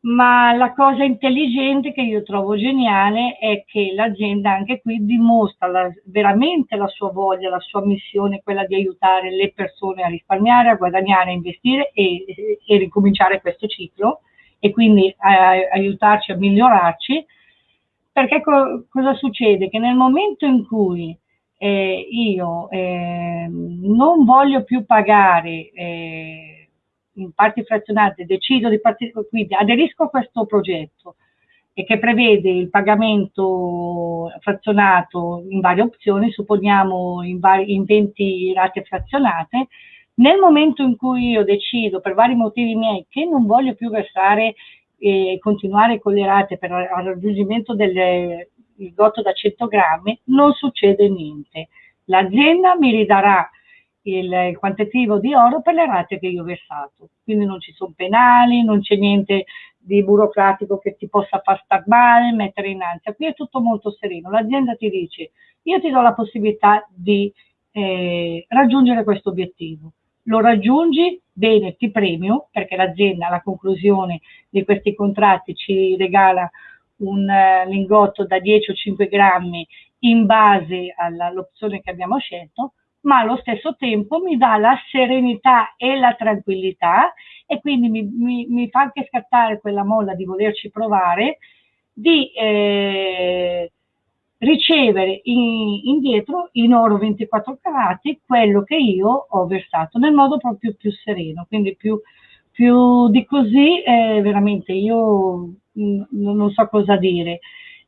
Ma la cosa intelligente che io trovo geniale è che l'azienda anche qui dimostra la, veramente la sua voglia, la sua missione, quella di aiutare le persone a risparmiare, a guadagnare, a investire e, e ricominciare questo ciclo e quindi a, a aiutarci a migliorarci perché co cosa succede? Che nel momento in cui eh, io eh, non voglio più pagare eh, in parti frazionate, decido di partire, quindi aderisco a questo progetto e che prevede il pagamento frazionato in varie opzioni, supponiamo in, in 20 rate frazionate, nel momento in cui io decido per vari motivi miei che non voglio più versare e continuare con le rate per il raggiungimento del gotto da 100 grammi, non succede niente. L'azienda mi ridarà il, il, quantitativo di oro per le rate che io ho versato. Quindi non ci sono penali, non c'è niente di burocratico che ti possa far star male, mettere in ansia. Qui è tutto molto sereno. L'azienda ti dice, io ti do la possibilità di eh, raggiungere questo obiettivo lo raggiungi, bene, ti premio, perché l'azienda alla conclusione di questi contratti ci regala un uh, lingotto da 10 o 5 grammi in base all'opzione che abbiamo scelto, ma allo stesso tempo mi dà la serenità e la tranquillità e quindi mi, mi, mi fa anche scattare quella molla di volerci provare, di eh, ricevere in, indietro in oro 24 carati quello che io ho versato nel modo proprio più sereno, quindi più, più di così eh, veramente io mh, mm, non so cosa dire.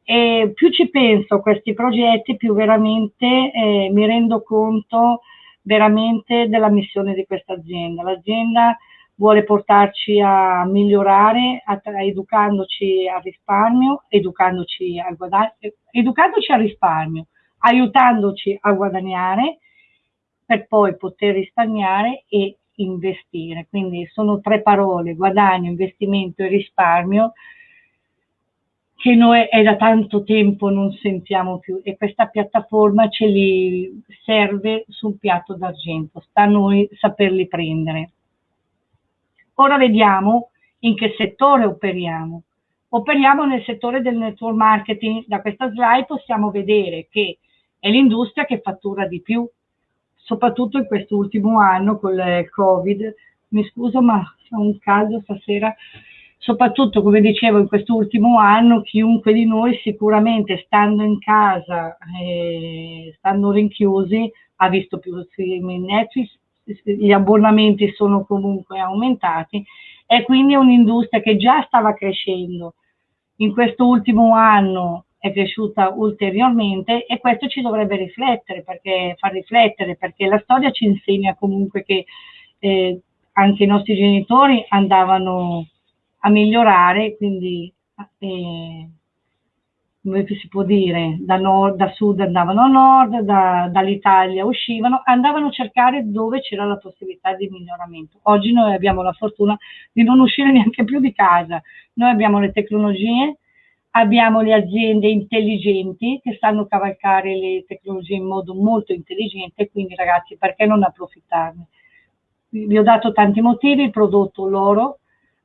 E più ci penso a questi progetti, più veramente eh, mi rendo conto veramente della missione di questa azienda. L'azienda vuole portarci a migliorare a, educandoci al risparmio, educandoci al, guadagno, educandoci al risparmio, aiutandoci a guadagnare per poi poter risparmiare e investire. Quindi sono tre parole, guadagno, investimento e risparmio, che noi è da tanto tempo non sentiamo più e questa piattaforma ce li serve sul piatto d'argento, sta a noi saperli prendere. Ora vediamo in che settore operiamo. Operiamo nel settore del network marketing. Da questa slide possiamo vedere che è l'industria che fattura di più, soprattutto in quest'ultimo anno con il Covid. Mi scuso, ma c'è un caldo stasera. Soprattutto, come dicevo, in quest'ultimo anno chiunque di noi sicuramente stando in casa, eh, stando rinchiusi, ha visto più film in Netflix, gli abbonamenti sono comunque aumentati e quindi è un'industria che già stava crescendo. In questo ultimo anno è cresciuta ulteriormente e questo ci dovrebbe riflettere, perché, far riflettere, perché la storia ci insegna comunque che eh, anche i nostri genitori andavano a migliorare, quindi eh, come si può dire, da, nord, da sud andavano a nord, da, dall'Italia uscivano, andavano a cercare dove c'era la possibilità di miglioramento. Oggi noi abbiamo la fortuna di non uscire neanche più di casa, noi abbiamo le tecnologie, abbiamo le aziende intelligenti che sanno cavalcare le tecnologie in modo molto intelligente, quindi ragazzi perché non approfittarne? Vi ho dato tanti motivi, il prodotto loro,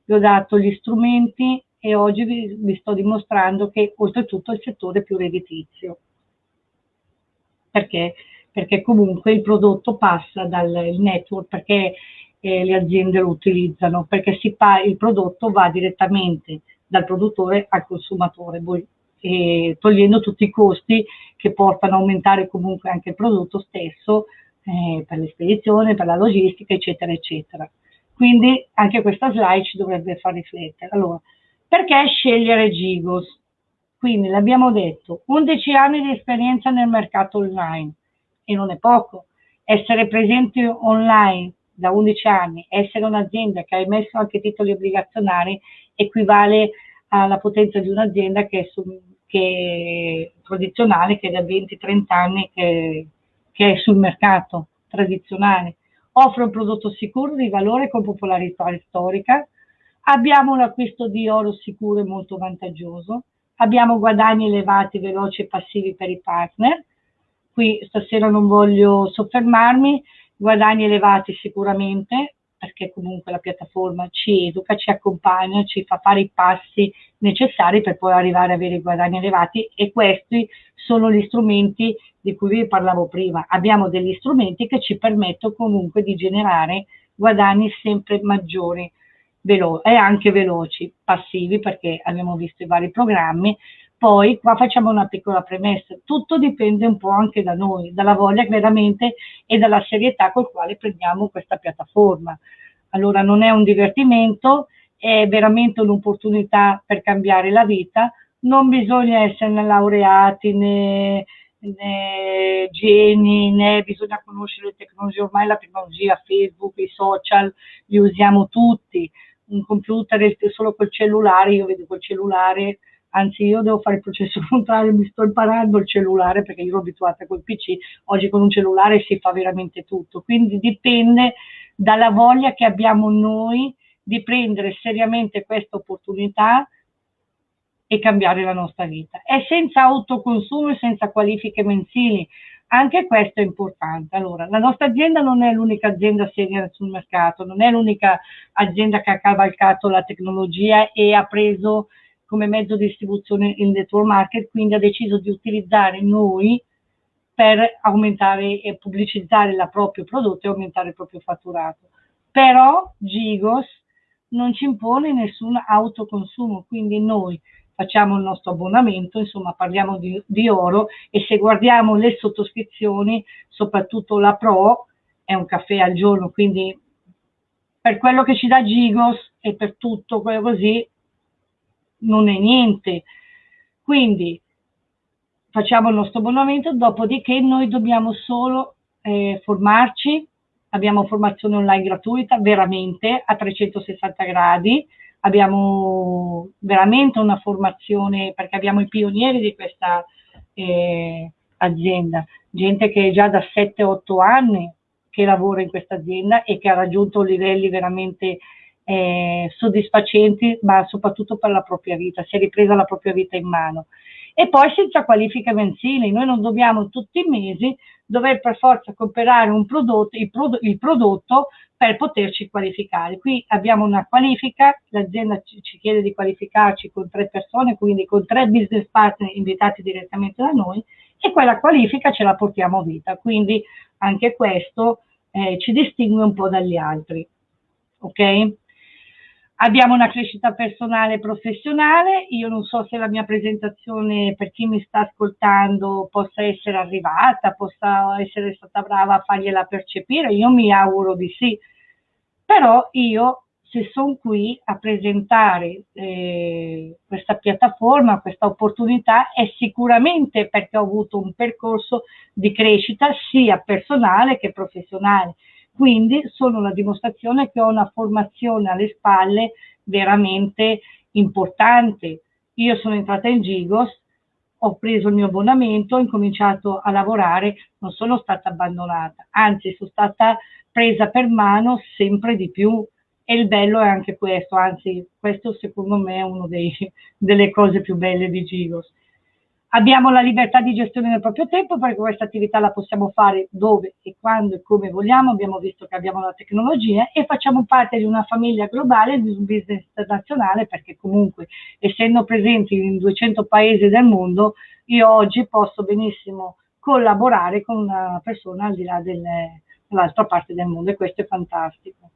vi ho dato gli strumenti, e oggi vi, vi sto dimostrando che oltretutto è il settore più redditizio. Perché? Perché comunque il prodotto passa dal network, perché eh, le aziende lo utilizzano, perché il prodotto va direttamente dal produttore al consumatore, eh, togliendo tutti i costi che portano a aumentare comunque anche il prodotto stesso eh, per l'espedizione, per la logistica, eccetera, eccetera. Quindi anche questa slide ci dovrebbe far riflettere. Allora, perché scegliere Gigos? Quindi l'abbiamo detto, 11 anni di esperienza nel mercato online e non è poco. Essere presenti online da 11 anni, essere un'azienda che ha emesso anche titoli obbligazionari equivale alla potenza di un'azienda che, che è tradizionale, che è da 20-30 anni che, che è sul mercato tradizionale. Offre un prodotto sicuro di valore con popolarità storica, Abbiamo l'acquisto di oro sicuro e molto vantaggioso, abbiamo guadagni elevati, veloci e passivi per i partner. Qui stasera non voglio soffermarmi, guadagni elevati sicuramente, perché comunque la piattaforma ci educa, ci accompagna, ci fa fare i passi necessari per poi arrivare ad avere guadagni elevati e questi sono gli strumenti di cui vi parlavo prima. Abbiamo degli strumenti che ci permettono comunque di generare guadagni sempre maggiori e anche veloci, passivi perché abbiamo visto i vari programmi. Poi qua facciamo una piccola premessa, tutto dipende un po' anche da noi, dalla voglia veramente e dalla serietà col quale prendiamo questa piattaforma. Allora non è un divertimento, è veramente un'opportunità per cambiare la vita, non bisogna essere laureati né, né geni, né bisogna conoscere le tecnologie, ormai la tecnologia, Facebook, i social, li usiamo tutti, un computer solo col cellulare, io vedo col cellulare, anzi io devo fare il processo contrario, mi sto imparando il cellulare perché io ero abituata col PC, oggi con un cellulare si fa veramente tutto, quindi dipende dalla voglia che abbiamo noi di prendere seriamente questa opportunità e cambiare la nostra vita. È senza autoconsumo e senza qualifiche mensili, anche questo è importante. Allora, la nostra azienda non è l'unica azienda seria sul mercato, non è l'unica azienda che ha cavalcato la tecnologia e ha preso come mezzo di distribuzione il network market, quindi ha deciso di utilizzare noi per aumentare e pubblicizzare il proprio prodotto e aumentare il proprio fatturato. Però Gigos non ci impone nessun autoconsumo, quindi noi facciamo il nostro abbonamento, insomma parliamo di, di, oro e se guardiamo le sottoscrizioni, soprattutto la Pro, è un caffè al giorno, quindi per quello che ci dà Gigos e per tutto quello così non è niente. Quindi facciamo il nostro abbonamento, dopodiché noi dobbiamo solo eh, formarci, abbiamo formazione online gratuita, veramente a 360 gradi, abbiamo veramente una formazione perché abbiamo i pionieri di questa eh, azienda, gente che è già da 7-8 anni che lavora in questa azienda e che ha raggiunto livelli veramente eh, soddisfacenti, ma soprattutto per la propria vita, si è ripresa la propria vita in mano. E poi senza qualifiche mensili, noi non dobbiamo tutti i mesi dover per forza comprare un prodotto, il, prodo, il prodotto per poterci qualificare. Qui abbiamo una qualifica, l'azienda ci, chiede di qualificarci con tre persone, quindi con tre business partner invitati direttamente da noi e quella qualifica ce la portiamo a vita, quindi anche questo eh, ci distingue un po' dagli altri. Ok? Abbiamo una crescita personale e professionale, io non so se la mia presentazione per chi mi sta ascoltando possa essere arrivata, possa essere stata brava a fargliela percepire, io mi auguro di sì, però io se sono qui a presentare eh, questa piattaforma, questa opportunità, è sicuramente perché ho avuto un percorso di crescita sia personale che professionale. Quindi sono la dimostrazione che ho una formazione alle spalle veramente importante. Io sono entrata in Gigos, ho preso il mio abbonamento, ho incominciato a lavorare, non sono stata abbandonata, anzi sono stata presa per mano sempre di più e il bello è anche questo, anzi questo secondo me è una delle cose più belle di Gigos. Abbiamo la libertà di gestione del proprio tempo perché questa attività la possiamo fare dove e quando e come vogliamo, abbiamo visto che abbiamo la tecnologia e facciamo parte di una famiglia globale, di un business internazionale perché comunque essendo presenti in 200 paesi del mondo io oggi posso benissimo collaborare con una persona al di là dell'altra parte del mondo e questo è fantastico.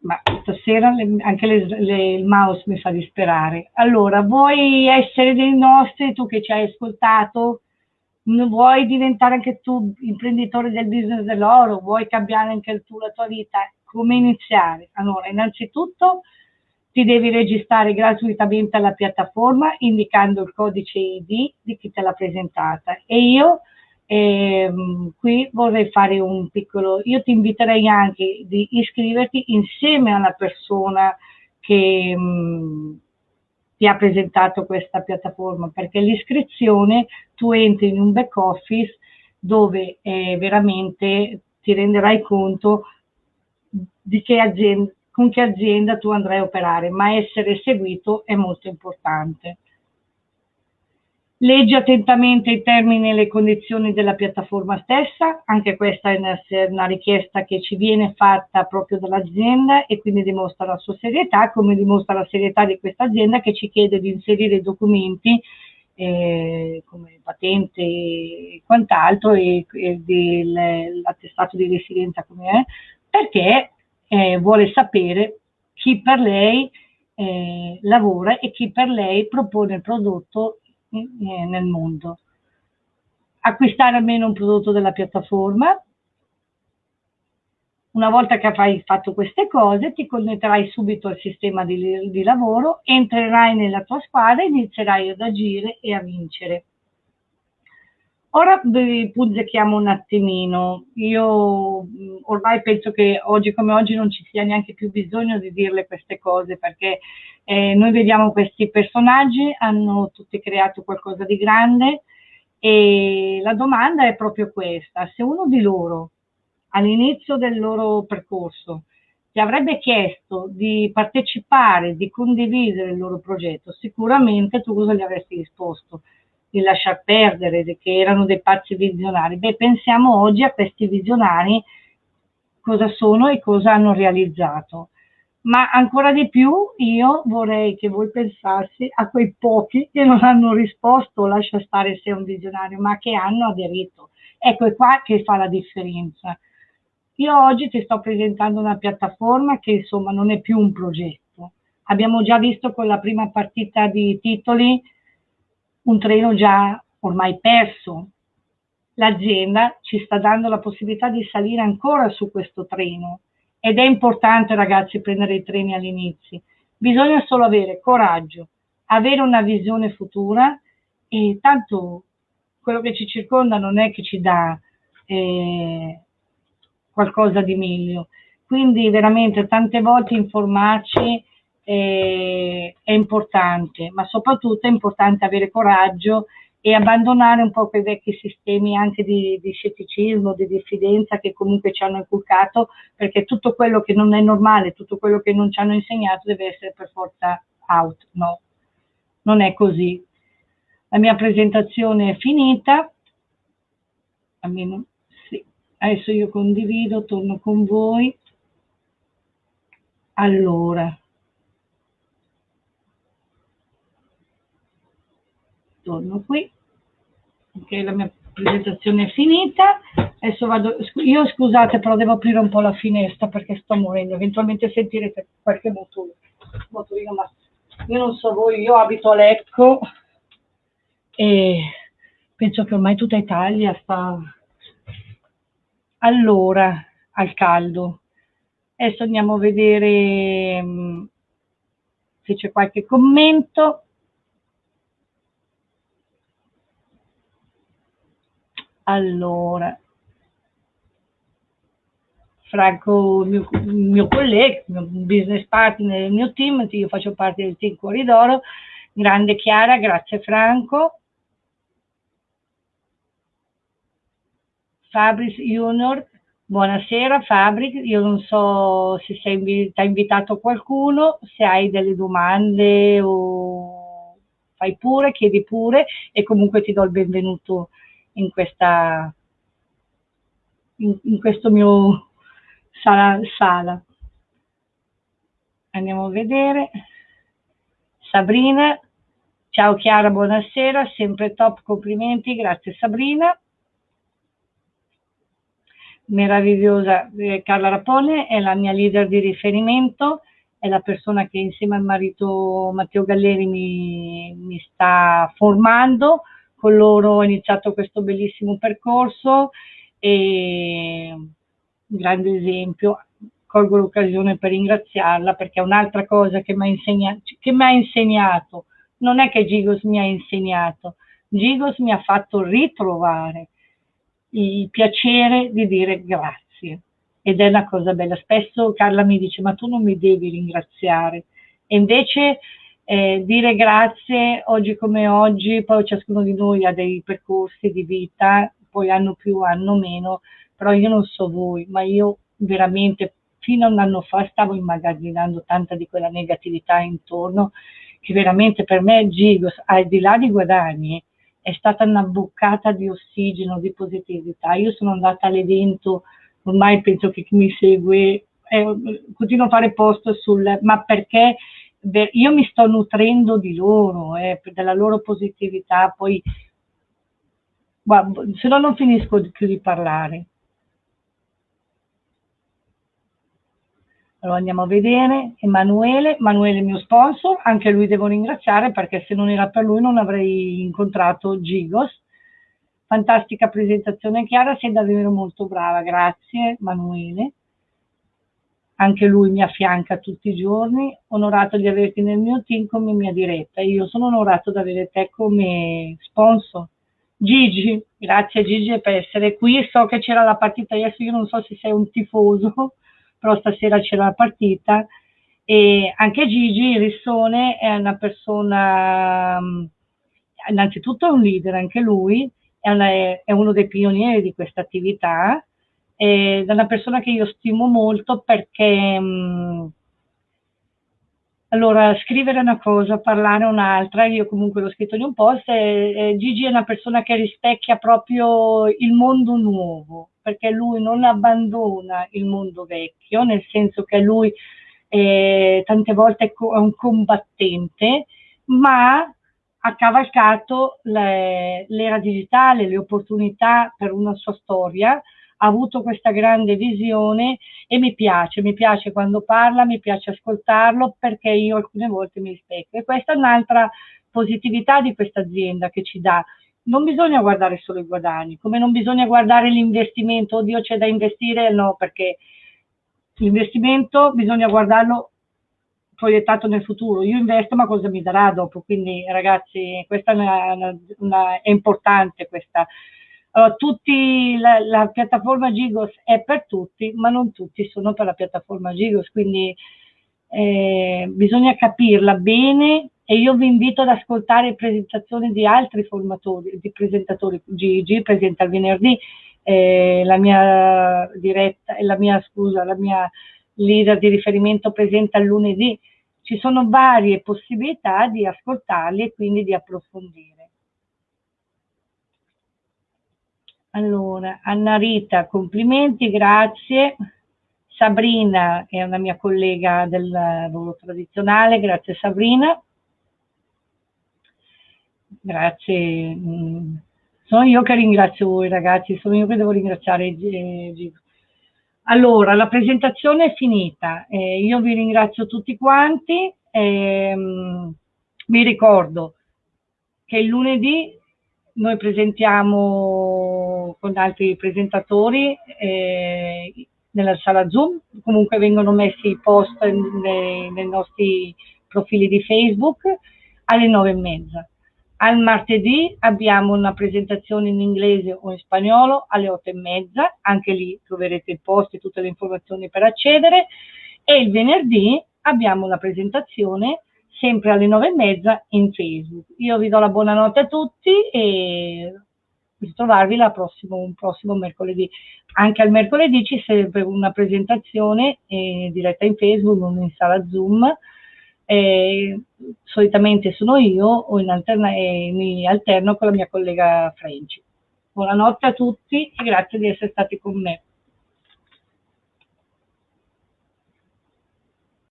Ma stasera le, anche le, le, il mouse mi fa disperare. Allora, vuoi essere dei nostri, tu che ci hai ascoltato, vuoi diventare anche tu imprenditore del business dell'oro, vuoi cambiare anche tu la tua vita? Come iniziare? Allora, innanzitutto ti devi registrare gratuitamente alla piattaforma indicando il codice ID di chi te l'ha presentata e io e, um, qui vorrei fare un piccolo, io ti inviterei anche di iscriverti insieme alla persona che um, ti ha presentato questa piattaforma, perché l'iscrizione tu entri in un back office dove eh, veramente ti renderai conto di che azienda, con che azienda tu andrai a operare, ma essere seguito è molto importante. Leggi attentamente i termini e le condizioni della piattaforma stessa, anche questa è una, una, richiesta che ci viene fatta proprio dall'azienda e quindi dimostra la sua serietà, come dimostra la serietà di questa azienda che ci chiede di inserire documenti eh, come patente e quant'altro e, e l'attestato di residenza come è, perché eh, vuole sapere chi per lei eh, lavora e chi per lei propone il prodotto nel mondo. Acquistare almeno un prodotto della piattaforma. Una volta che avrai fatto queste cose ti connetterai subito al sistema di, di lavoro, entrerai nella tua squadra e inizierai ad agire e a vincere. Ora vi punzecchiamo un attimino. Io ormai penso che oggi come oggi non ci sia neanche più bisogno di dirle queste cose perché eh, noi vediamo questi personaggi, hanno tutti creato qualcosa di grande e la domanda è proprio questa. Se uno di loro all'inizio del loro percorso ti avrebbe chiesto di partecipare, di condividere il loro progetto, sicuramente tu cosa gli avresti risposto? Di lasciar perdere, che erano dei pazzi visionari. Beh, pensiamo oggi a questi visionari cosa sono e cosa hanno realizzato. Ma ancora di più io vorrei che voi pensassi a quei pochi che non hanno risposto, lascia stare se è un visionario, ma che hanno aderito. Ecco, è qua che fa la differenza. Io oggi ti sto presentando una piattaforma che insomma non è più un progetto. Abbiamo già visto con la prima partita di titoli un treno già ormai perso. L'azienda ci sta dando la possibilità di salire ancora su questo treno ed è importante ragazzi prendere i treni all'inizio. Bisogna solo avere coraggio, avere una visione futura e tanto quello che ci circonda non è che ci dà eh, qualcosa di meglio. Quindi veramente tante volte informarci eh, è importante, ma soprattutto è importante avere coraggio e abbandonare un po' quei vecchi sistemi anche di, di scetticismo, di diffidenza che comunque ci hanno inculcato, perché tutto quello che non è normale, tutto quello che non ci hanno insegnato deve essere per forza out, no, non è così. La mia presentazione è finita, almeno sì, adesso io condivido, torno con voi. Allora, torno qui ok la mia presentazione è finita. Adesso vado io scusate però devo aprire un po' la finestra perché sto morendo eventualmente sentirete qualche motore, motorino ma io non so voi io abito a Lecco e penso che ormai tutta Italia sta allora al caldo. Adesso andiamo a vedere mm, se c'è qualche commento Allora, Franco, il mio, il mio collega, il mio business partner del mio team, io faccio parte del team Corridoro, grande Chiara, grazie Franco. Fabris Junior, buonasera Fabris, io non so se sei invi hai invitato qualcuno, se hai delle domande o fai pure, chiedi pure e comunque ti do il benvenuto in questa in, in questo mio sala, sala. Andiamo a vedere. Sabrina, ciao Chiara, buonasera, sempre top, complimenti, grazie Sabrina. Meravigliosa, eh, Carla Rapone è la mia leader di riferimento, è la persona che insieme al marito Matteo Galleri mi, mi sta formando, con loro ho iniziato questo bellissimo percorso e grande esempio, colgo l'occasione per ringraziarla perché è un'altra cosa che mi ha insegnato, insegnato, non è che Gigos mi ha insegnato, Gigos mi ha fatto ritrovare il piacere di dire grazie. Ed è una cosa bella. Spesso Carla mi dice ma tu non mi devi ringraziare e invece eh, dire grazie oggi come oggi, poi ciascuno di noi ha dei percorsi di vita, poi hanno più, hanno meno, però io non so voi, ma io veramente fino a un anno fa stavo immagazzinando tanta di quella negatività intorno che veramente per me Gigos, al di là di guadagni, è stata una boccata di ossigeno, di positività. Io sono andata all'evento, ormai penso che chi mi segue, eh, continuo a fare posto sul, ma perché io mi sto nutrendo di loro, eh, della loro positività, poi guarda, se no non finisco più di parlare. Allora andiamo a vedere, Emanuele, Emanuele mio sponsor, anche lui devo ringraziare perché se non era per lui non avrei incontrato Gigos. Fantastica presentazione Chiara, sei davvero molto brava, grazie Emanuele. Anche lui mi affianca tutti i giorni, onorato di averti nel mio team come mia diretta. Io sono onorato di avere te come sponsor. Gigi, grazie Gigi per essere qui, so che c'era la partita adesso, io non so se sei un tifoso, però stasera c'era la partita e anche Gigi Rissone è una persona, mm, innanzitutto è un leader anche lui, è, una, è uno dei pionieri di questa attività, è una persona che io stimo molto perché mh, mm, allora, scrivere una cosa, parlare un'altra, io comunque l'ho scritto in un post, e, e Gigi è una persona che rispecchia proprio il mondo nuovo, perché lui non abbandona il mondo vecchio, nel senso che lui eh, tante volte è un combattente, ma ha cavalcato l'era digitale, le opportunità per una sua storia, ha avuto questa grande visione e mi piace, mi piace quando parla, mi piace ascoltarlo perché io alcune volte mi rispecchio e questa è un'altra positività di questa azienda che ci dà. Non bisogna guardare solo i guadagni, come non bisogna guardare l'investimento, oddio c'è da investire, no, perché l'investimento bisogna guardarlo proiettato nel futuro. Io investo, ma cosa mi darà dopo? Quindi, ragazzi, questa è, una, una, è importante questa, allora, tutti, la, la, piattaforma Gigos è per tutti, ma non tutti sono per la piattaforma Gigos, quindi eh, bisogna capirla bene e io vi invito ad ascoltare presentazioni di altri formatori, di presentatori. Gigi presenta il venerdì, eh, la mia diretta, la mia scusa, la mia leader di riferimento presenta il lunedì. Ci sono varie possibilità di ascoltarli e quindi di approfondire. Allora, Anna Rita, complimenti, grazie. Sabrina è una mia collega del lavoro tradizionale, grazie Sabrina. Grazie. Mm, sono io che ringrazio voi ragazzi, sono io che devo ringraziare Gigo. Allora, la presentazione è finita, eh, io vi ringrazio tutti quanti, eh, vi ricordo che il lunedì noi presentiamo con altri presentatori eh, nella sala Zoom, comunque vengono messi i post nei, nei nostri profili di Facebook alle nove e mezza. Al martedì abbiamo una presentazione in inglese o in spagnolo alle otto e mezza, anche lì troverete il post e tutte le informazioni per accedere. E il venerdì abbiamo una presentazione sempre alle nove e mezza in Facebook. Io vi do la buonanotte a tutti e ritrovarvi la prossimo, un prossimo mercoledì. Anche al mercoledì ci serve una presentazione eh, diretta in Facebook, non in sala Zoom. Eh, solitamente sono io o alterna, eh, mi alterno con la mia collega French. Buonanotte a tutti e grazie di essere stati con me.